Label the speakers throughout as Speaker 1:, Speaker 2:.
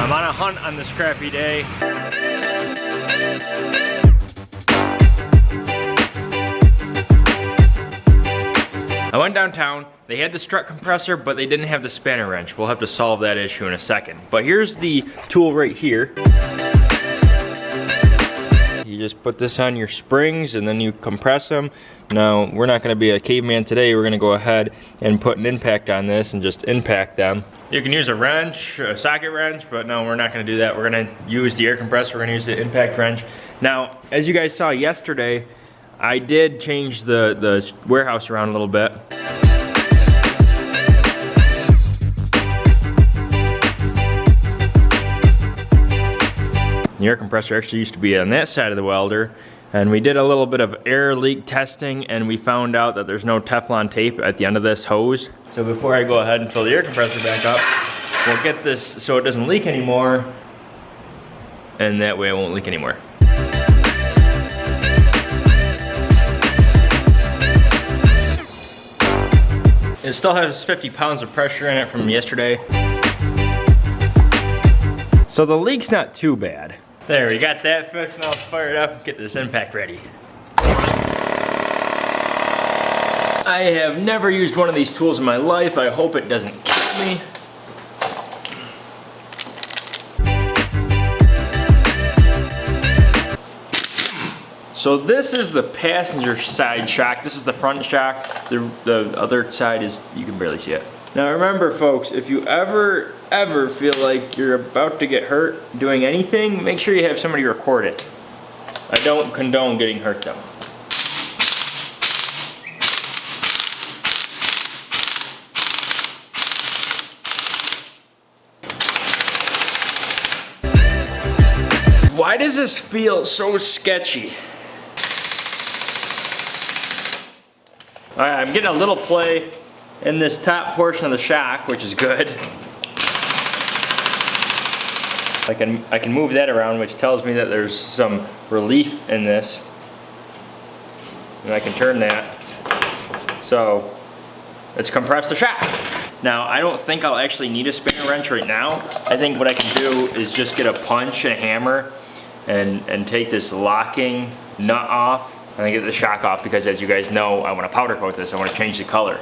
Speaker 1: I'm on a hunt on this crappy day. I went downtown, they had the strut compressor, but they didn't have the spanner wrench. We'll have to solve that issue in a second. But here's the tool right here. You just put this on your springs and then you compress them. Now, we're not gonna be a caveman today. We're gonna go ahead and put an impact on this and just impact them. You can use a wrench, a socket wrench, but no, we're not gonna do that. We're gonna use the air compressor, we're gonna use the impact wrench. Now, as you guys saw yesterday, I did change the, the warehouse around a little bit. The air compressor actually used to be on that side of the welder and we did a little bit of air leak testing and we found out that there's no Teflon tape at the end of this hose. So before I go ahead and fill the air compressor back up, we'll get this so it doesn't leak anymore and that way it won't leak anymore. It still has 50 pounds of pressure in it from yesterday. So the leak's not too bad. There, we got that fixed. Now let's fire it up and get this impact ready. I have never used one of these tools in my life. I hope it doesn't kill me. So this is the passenger side shock. This is the front shock. The, the other side is, you can barely see it. Now remember folks, if you ever, ever feel like you're about to get hurt doing anything, make sure you have somebody record it. I don't condone getting hurt though. Why does this feel so sketchy? All right, I'm getting a little play in this top portion of the shock, which is good. I can, I can move that around, which tells me that there's some relief in this. And I can turn that. So, let's compress the shock. Now, I don't think I'll actually need a spanner wrench right now. I think what I can do is just get a punch and a hammer and, and take this locking nut off and then get the shock off because as you guys know, I want to powder coat this. I want to change the color.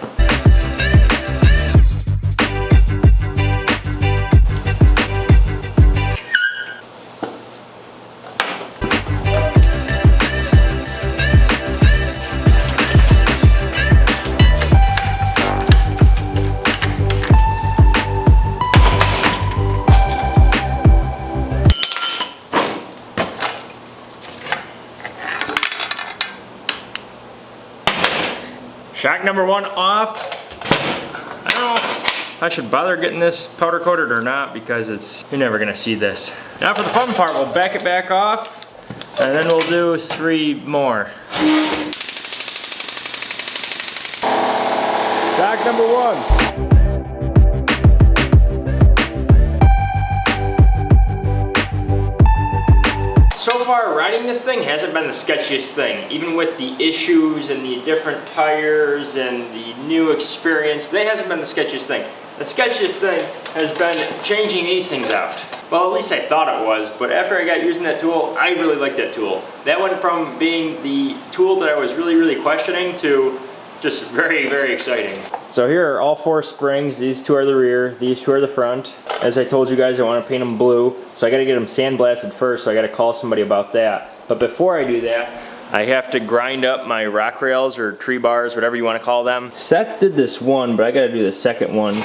Speaker 1: Number one off. I don't know if I should bother getting this powder coated or not because it's, you're never gonna see this. Now for the fun part, we'll back it back off and then we'll do three more. Back number one. This thing hasn't been the sketchiest thing. Even with the issues and the different tires and the new experience, that hasn't been the sketchiest thing. The sketchiest thing has been changing these things out. Well, at least I thought it was, but after I got using that tool, I really liked that tool. That went from being the tool that I was really, really questioning to just very, very exciting. So here are all four springs. These two are the rear, these two are the front. As I told you guys, I want to paint them blue. So I got to get them sandblasted first, so I got to call somebody about that. But before I do that, I have to grind up my rock rails or tree bars, whatever you want to call them. Seth did this one, but I got to do the second one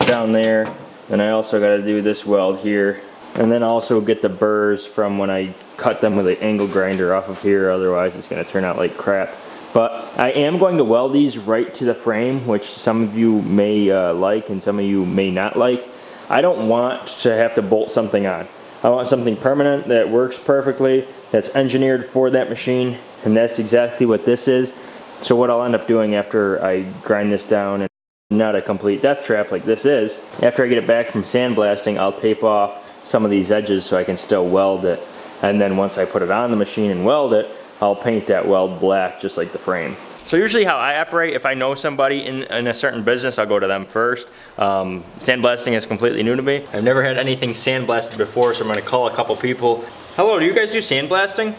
Speaker 1: down there. And I also got to do this weld here. And then also get the burrs from when I cut them with an angle grinder off of here, otherwise it's going to turn out like crap. But I am going to weld these right to the frame, which some of you may uh, like and some of you may not like. I don't want to have to bolt something on. I want something permanent that works perfectly, that's engineered for that machine, and that's exactly what this is. So what I'll end up doing after I grind this down and not a complete death trap like this is, after I get it back from sandblasting, I'll tape off some of these edges so I can still weld it. And then once I put it on the machine and weld it, I'll paint that weld black just like the frame. So usually how I operate, if I know somebody in, in a certain business, I'll go to them first. Um, sandblasting is completely new to me. I've never had anything sandblasted before, so I'm gonna call a couple people. Hello, do you guys do sandblasting?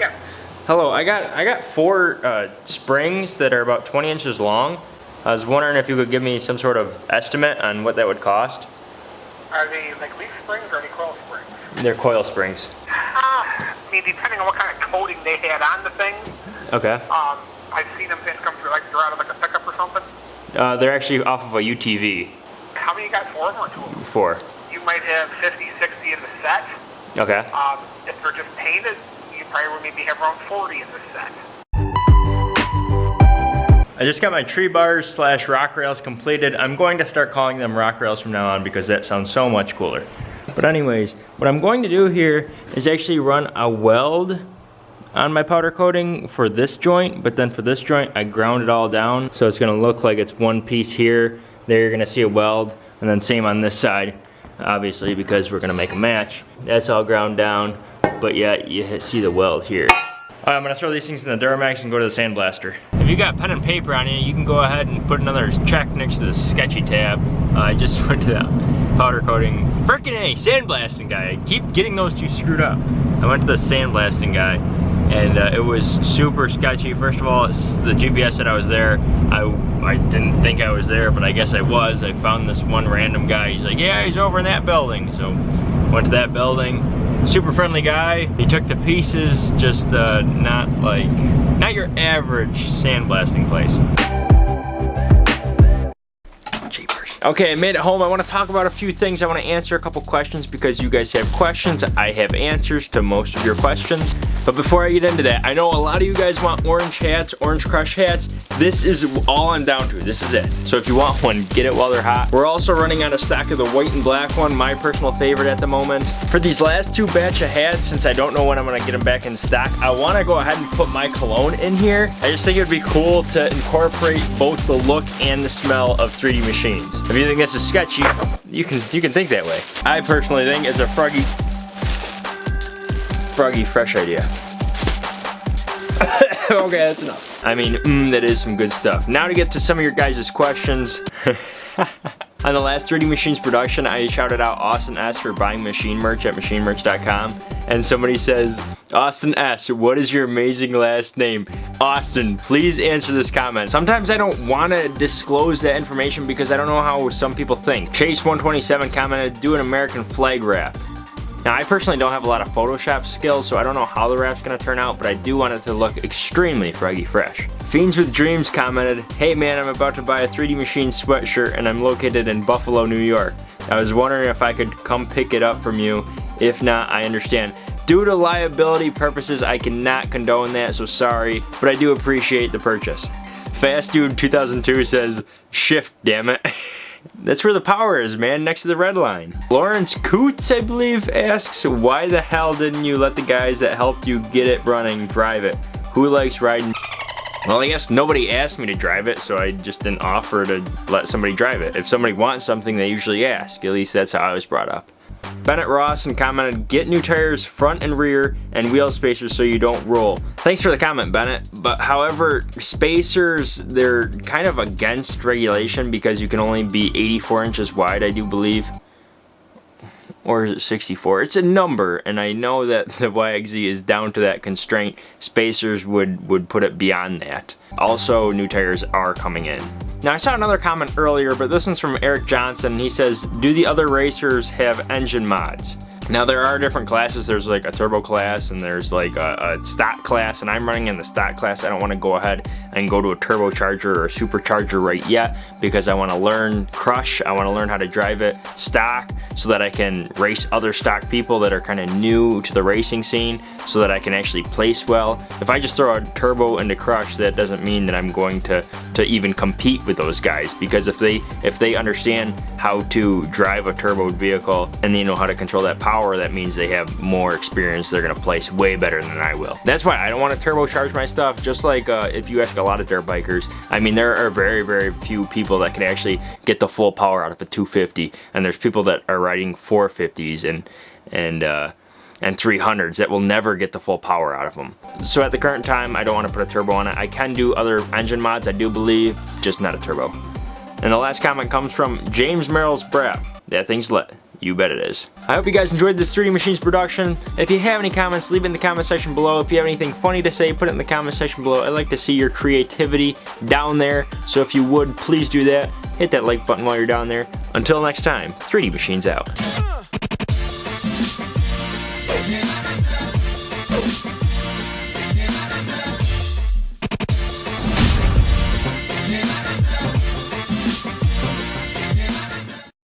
Speaker 2: Yeah.
Speaker 1: Hello, I got I got four uh, springs that are about 20 inches long. I was wondering if you could give me some sort of estimate on what that would cost.
Speaker 2: Are they like leaf springs or any coil springs?
Speaker 1: They're coil springs.
Speaker 2: Uh, I mean, depending on what kind of coating they had on the thing.
Speaker 1: Okay.
Speaker 2: Um, I've seen them come through like they're out of like a pickup or something.
Speaker 1: Uh, they're actually off of a UTV.
Speaker 2: How many you got? Four of them or two of them?
Speaker 1: Four.
Speaker 2: You might have 50, 60 in the set.
Speaker 1: Okay.
Speaker 2: Um, if they're just painted, you probably would maybe have around 40 in the set.
Speaker 1: I just got my tree bars slash rock rails completed. I'm going to start calling them rock rails from now on because that sounds so much cooler. But anyways, what I'm going to do here is actually run a weld on my powder coating for this joint, but then for this joint, I ground it all down. So it's gonna look like it's one piece here. There you're gonna see a weld, and then same on this side, obviously, because we're gonna make a match. That's all ground down, but yet you see the weld here. All right, I'm gonna throw these things in the Duramax and go to the sandblaster. If you got pen and paper on you, you can go ahead and put another check next to the sketchy tab. Uh, I just went to that powder coating, frickin' A, sandblasting guy. I keep getting those two screwed up. I went to the sandblasting guy and uh, it was super sketchy. First of all, the GPS said I was there. I, I didn't think I was there, but I guess I was. I found this one random guy. He's like, yeah, he's over in that building. So went to that building. Super friendly guy. He took the pieces, just uh, not like, not your average sandblasting place. Okay, I made it home. I want to talk about a few things. I want to answer a couple questions because you guys have questions. I have answers to most of your questions. But before I get into that, I know a lot of you guys want orange hats, orange crush hats. This is all I'm down to. This is it. So if you want one, get it while they're hot. We're also running out of stock of the white and black one, my personal favorite at the moment. For these last two batch of hats, since I don't know when I'm going to get them back in stock, I want to go ahead and put my cologne in here. I just think it would be cool to incorporate both the look and the smell of 3D machines. If you think this is sketchy, you can you can think that way. I personally think it's a froggy, froggy fresh idea. okay, that's enough. I mean, mm, that is some good stuff. Now to get to some of your guys' questions. On the last 3D Machines production, I shouted out Austin S for buying machine merch at machinemerch.com. And somebody says, Austin S, what is your amazing last name? Austin, please answer this comment. Sometimes I don't want to disclose that information because I don't know how some people think. Chase127 commented, do an American flag wrap. Now I personally don't have a lot of Photoshop skills, so I don't know how the wrap's gonna turn out, but I do want it to look extremely froggy fresh. Fiends with Dreams commented, Hey man, I'm about to buy a 3D Machine sweatshirt and I'm located in Buffalo, New York. I was wondering if I could come pick it up from you. If not, I understand. Due to liability purposes, I cannot condone that, so sorry, but I do appreciate the purchase. Fast Dude 2002 says, shift damn it. That's where the power is, man, next to the red line. Lawrence Coots, I believe, asks, why the hell didn't you let the guys that helped you get it running drive it? Who likes riding well, I guess nobody asked me to drive it, so I just didn't offer to let somebody drive it. If somebody wants something, they usually ask. At least that's how I was brought up. Bennett Rawson commented, get new tires front and rear and wheel spacers so you don't roll. Thanks for the comment, Bennett. But however, spacers, they're kind of against regulation because you can only be 84 inches wide, I do believe. Or is it 64? It's a number, and I know that the YXZ is down to that constraint. Spacers would, would put it beyond that. Also, new tires are coming in. Now I saw another comment earlier, but this one's from Eric Johnson. He says, do the other racers have engine mods? Now there are different classes. There's like a turbo class and there's like a, a stock class and I'm running in the stock class. I don't want to go ahead and go to a turbocharger or a supercharger right yet because I want to learn crush. I want to learn how to drive it stock so that I can race other stock people that are kind of new to the racing scene so that I can actually place well. If I just throw a turbo into crush, that doesn't mean that I'm going to, to even compete with those guys because if they, if they understand how to drive a turbo vehicle and they know how to control that power that means they have more experience. They're gonna place way better than I will. That's why I don't want to turbocharge my stuff. Just like uh, if you ask a lot of dirt bikers, I mean, there are very, very few people that can actually get the full power out of a 250. And there's people that are riding 450s and, and, uh, and 300s that will never get the full power out of them. So at the current time, I don't want to put a turbo on it. I can do other engine mods, I do believe, just not a turbo. And the last comment comes from James Merrill's Brad. That thing's lit. You bet it is. I hope you guys enjoyed this 3D Machines production. If you have any comments, leave it in the comment section below. If you have anything funny to say, put it in the comment section below. I'd like to see your creativity down there. So if you would, please do that. Hit that like button while you're down there. Until next time, 3D Machines out.